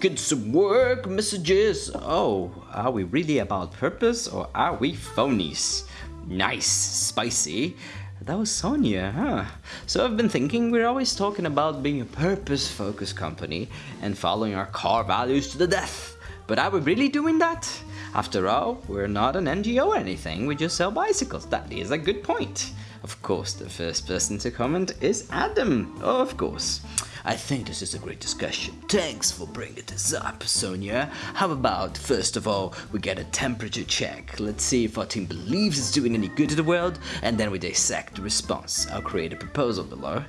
get some work messages. Oh, are we really about purpose or are we phonies? Nice, spicy. That was Sonia, huh? So I've been thinking we're always talking about being a purpose-focused company and following our core values to the death. But are we really doing that? After all, we're not an NGO or anything, we just sell bicycles. That is a good point. Of course, the first person to comment is Adam. Of course. I think this is a great discussion. Thanks for bringing this up, Sonia. How about, first of all, we get a temperature check. Let's see if our team believes it's doing any good to the world, and then we dissect the response. I'll create a proposal below.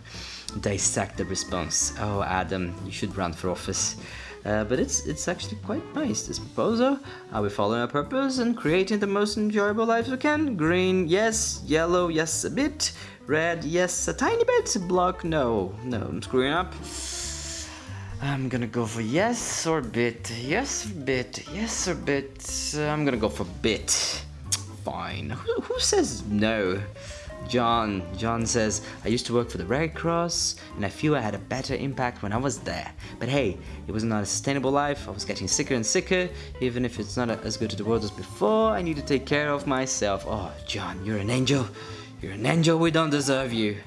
Dissect the response. Oh, Adam, you should run for office. Uh, but it's it's actually quite nice, this proposal. Are we following our purpose and creating the most enjoyable lives we can? Green, yes. Yellow, yes, a bit. Red, yes, a tiny bit. Block, no. No, I'm screwing up. I'm gonna go for yes or bit. Yes or bit. Yes or bit. I'm gonna go for bit. Fine. Who, who says no? John. John says, I used to work for the Red Cross and I feel I had a better impact when I was there. But hey, it was not a sustainable life. I was getting sicker and sicker. Even if it's not as good to the world as before, I need to take care of myself. Oh, John, you're an angel. You're an angel. We don't deserve you.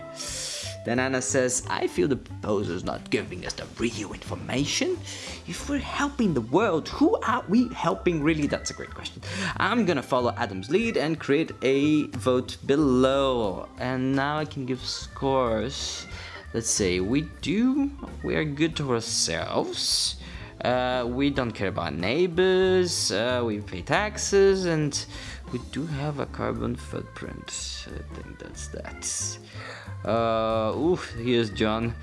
Then Anna says, I feel the proposer's not giving us the real information. If we're helping the world, who are we helping really? That's a great question. I'm gonna follow Adam's lead and create a vote below. And now I can give scores. Let's say we do, we are good to ourselves. Uh, we don't care about neighbors, uh, we pay taxes, and we do have a carbon footprint. I think that's that. Uh, oof, here's John.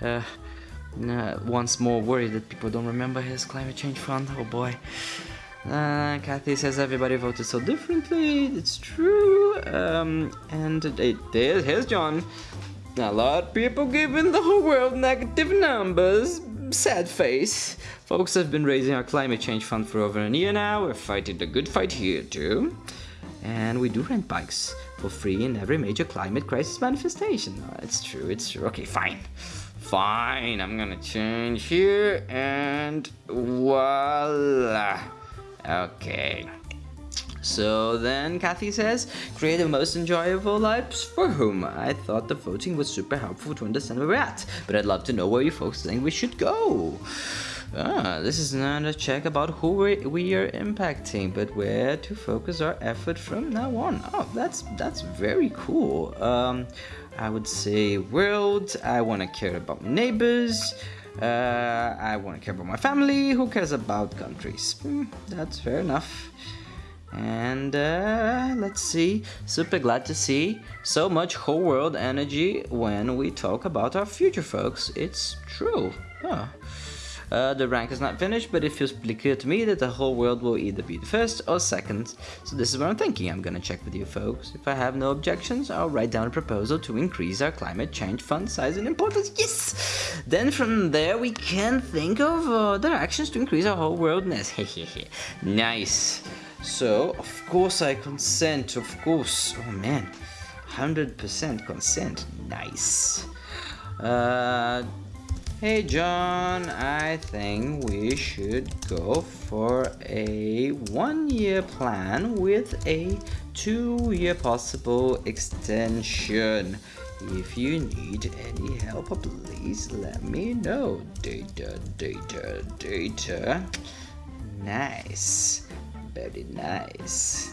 Uh, uh, once more worried that people don't remember his climate change fund. Oh boy. Uh, Kathy says everybody voted so differently. It's true. Um, and here's John. A lot of people giving the whole world negative numbers. Sad face. Folks have been raising our climate change fund for over a year now. We're fighting the good fight here too. And we do rent bikes for free in every major climate crisis manifestation. Oh, it's true, it's true. Okay, fine. Fine, I'm gonna change here and voila. Okay. So then Kathy says, create the most enjoyable lives for whom? I thought the voting was super helpful to understand where we're at, but I'd love to know where you folks think we should go. Ah, this is not a check about who we, we are impacting, but where to focus our effort from now on. Oh, that's that's very cool. Um, I would say world. I want to care about my neighbors. Uh, I want to care about my family. Who cares about countries? Hmm, that's fair enough. And uh, let's see, super glad to see so much whole world energy when we talk about our future folks. It's true. Oh. Uh, the rank is not finished, but it feels pretty clear to me that the whole world will either be the first or second. So this is what I'm thinking. I'm gonna check with you folks. If I have no objections, I'll write down a proposal to increase our climate change fund size and importance. Yes! Then from there we can think of other actions to increase our whole worldness. nice. So, of course I consent, of course. Oh man, 100% consent. Nice. Uh, Hey John, I think we should go for a one-year plan with a two-year possible extension. If you need any help, please let me know. Data, data, data. Nice very nice.